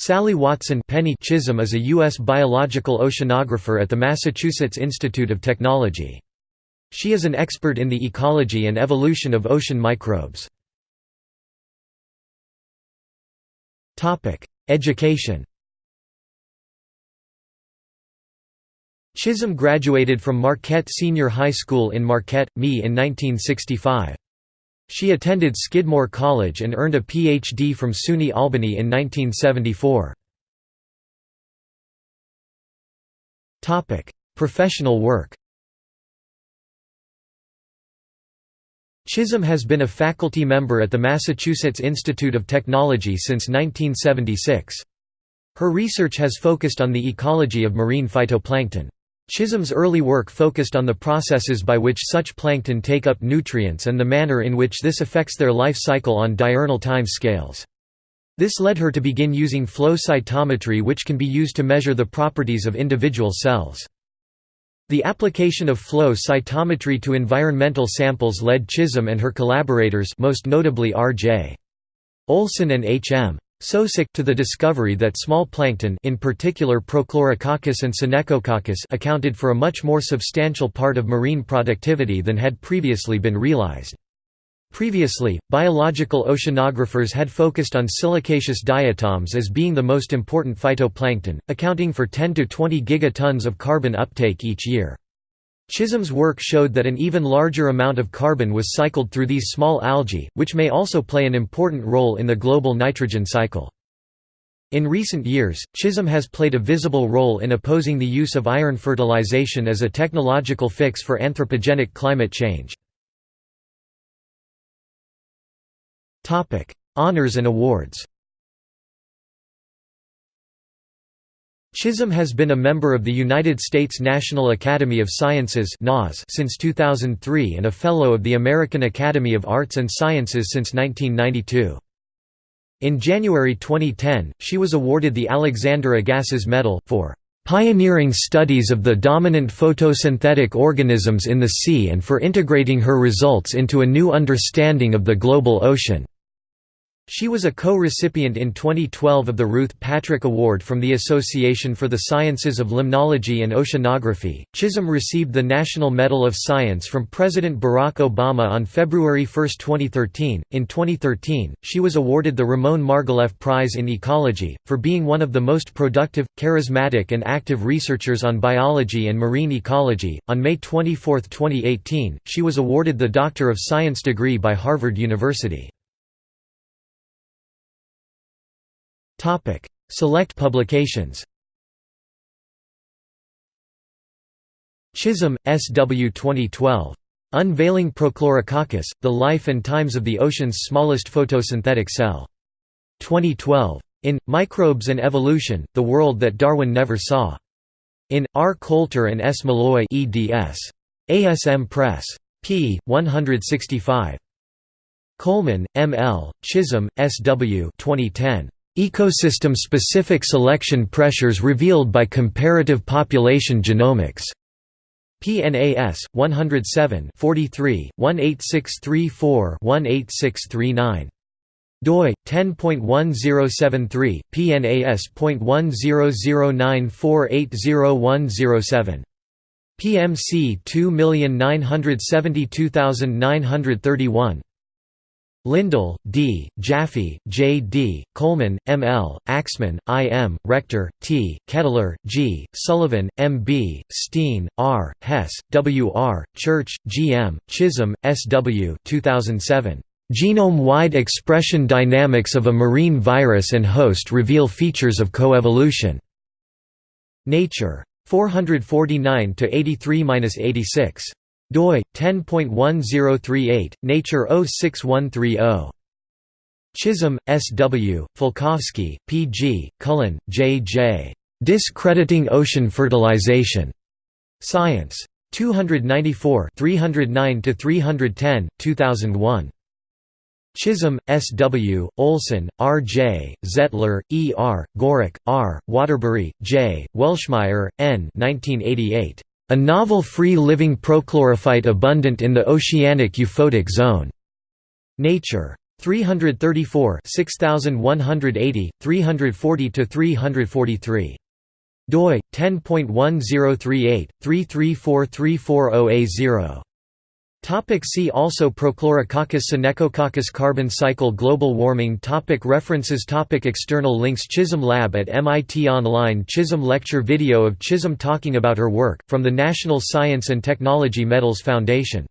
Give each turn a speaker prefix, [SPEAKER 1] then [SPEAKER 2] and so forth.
[SPEAKER 1] Sally Watson Penny Chisholm is a U.S. biological oceanographer at the Massachusetts Institute of Technology. She is an expert in the ecology and evolution of ocean microbes. Education Chisholm graduated from Marquette Senior High School in Marquette, ME in 1965. She attended Skidmore College and earned a Ph.D. from SUNY Albany in 1974. Professional work Chisholm has been a faculty member at the Massachusetts Institute of Technology since 1976. Her research has focused on the ecology of marine phytoplankton. Chisholm's early work focused on the processes by which such plankton take up nutrients and the manner in which this affects their life cycle on diurnal time scales. This led her to begin using flow cytometry which can be used to measure the properties of individual cells. The application of flow cytometry to environmental samples led Chisholm and her collaborators most notably R.J. Olson and H.M. Sosik to the discovery that small plankton in particular Prochlorococcus and Synechococcus accounted for a much more substantial part of marine productivity than had previously been realized. Previously, biological oceanographers had focused on silicaceous diatoms as being the most important phytoplankton, accounting for 10 to 20 gigatons of carbon uptake each year. Chisholm's work showed that an even larger amount of carbon was cycled through these small algae, which may also play an important role in the global nitrogen cycle. In recent years, Chisholm has played a visible role in opposing the use of iron fertilization as a technological fix for anthropogenic climate change. Honours and awards Chisholm has been a member of the United States National Academy of Sciences since 2003 and a Fellow of the American Academy of Arts and Sciences since 1992. In January 2010, she was awarded the Alexander Agassiz Medal, for "...pioneering studies of the dominant photosynthetic organisms in the sea and for integrating her results into a new understanding of the global ocean." She was a co-recipient in 2012 of the Ruth Patrick Award from the Association for the Sciences of Limnology and Oceanography. Chisholm received the National Medal of Science from President Barack Obama on February 1, 2013. In 2013, she was awarded the Ramon Margalef Prize in Ecology for being one of the most productive, charismatic, and active researchers on biology and marine ecology. On May 24, 2018, she was awarded the Doctor of Science degree by Harvard University. Topic: Select publications. Chisholm, S. W. 2012. Unveiling Prochlorococcus: The Life and Times of the Ocean's Smallest Photosynthetic Cell. 2012. In Microbes and Evolution: The World That Darwin Never Saw. In R. Kolter and S. Maloy eds. ASM Press. p. 165. Coleman, M. L., Chisholm, S. W. 2010. Ecosystem-specific selection pressures revealed by comparative population genomics. PNAS 107 43 18634-18639 doi 10.1073 PNAS.1009480107 PMC 2972931 Lindell, D., Jaffe, J. D., Coleman, M. L., Axmann, I. M., Rector, T., Kettler, G., Sullivan, M. B., Steen, R., Hess, W. R., Church, G. M., Chisholm, S. W. 2007. Genome-wide expression dynamics of a marine virus and host reveal features of coevolution. Nature. 449 83-86 doi 10.1038 nature 06130 Chisholm, S. W., Falkowski, P. G., Cullen, J. J. Discrediting Ocean Fertilization. Science. 294 309–310, 2001. Chisholm, S. W., Olson, R. J., Zettler, E. R., Goericke, R., Waterbury, J., Welschmeyer, N. 1988. A novel free-living prochlorophyte abundant in the oceanic euphotic zone. Nature. 334 6180, 340–343. doi, 10.1038, 334340A0. Topic see also Prochlorococcus Synechococcus Carbon cycle Global warming topic References topic External links Chisholm Lab at MIT Online Chisholm lecture video of Chisholm talking about her work, from the National Science and Technology Medals Foundation